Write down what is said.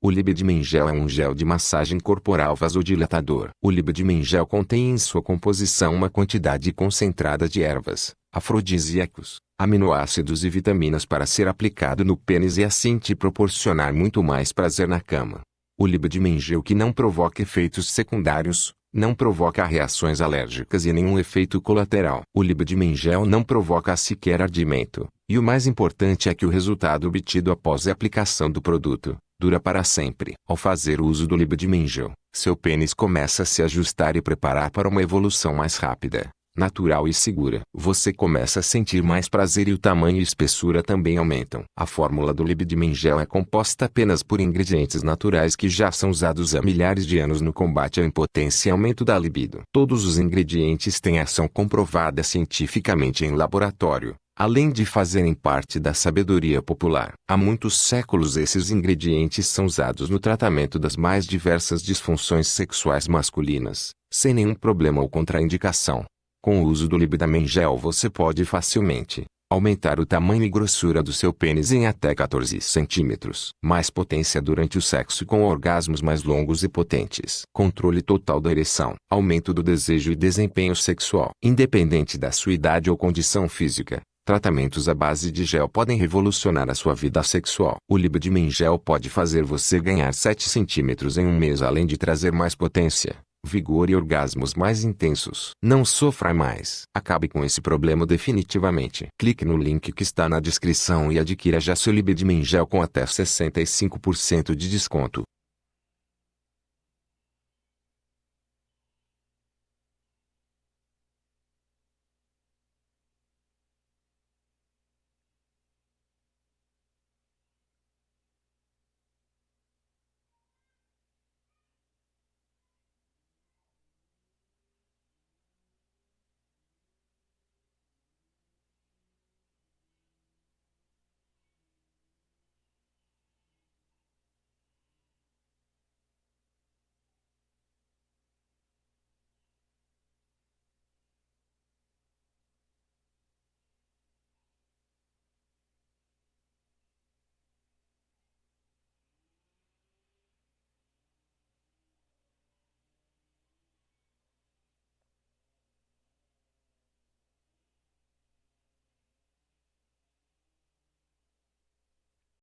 O Libidmen-gel é um gel de massagem corporal vasodilatador. O Libidmen-gel contém em sua composição uma quantidade concentrada de ervas, afrodisíacos, aminoácidos e vitaminas para ser aplicado no pênis e assim te proporcionar muito mais prazer na cama. O Libidmen-gel que não provoca efeitos secundários, não provoca reações alérgicas e nenhum efeito colateral. O Libidmen-gel não provoca sequer ardimento, e o mais importante é que o resultado obtido após a aplicação do produto, dura para sempre. Ao fazer uso do Libidmengel, seu pênis começa a se ajustar e preparar para uma evolução mais rápida, natural e segura. Você começa a sentir mais prazer e o tamanho e espessura também aumentam. A fórmula do Libidmengel é composta apenas por ingredientes naturais que já são usados há milhares de anos no combate à impotência e aumento da libido. Todos os ingredientes têm ação comprovada cientificamente em laboratório além de fazerem parte da sabedoria popular. Há muitos séculos esses ingredientes são usados no tratamento das mais diversas disfunções sexuais masculinas, sem nenhum problema ou contraindicação. Com o uso do Libidamen Gel você pode facilmente aumentar o tamanho e grossura do seu pênis em até 14 centímetros. Mais potência durante o sexo com orgasmos mais longos e potentes. Controle total da ereção. Aumento do desejo e desempenho sexual. Independente da sua idade ou condição física, Tratamentos à base de gel podem revolucionar a sua vida sexual. O Libidmen Gel pode fazer você ganhar 7 centímetros em um mês além de trazer mais potência, vigor e orgasmos mais intensos. Não sofra mais. Acabe com esse problema definitivamente. Clique no link que está na descrição e adquira já seu Libidmen Gel com até 65% de desconto.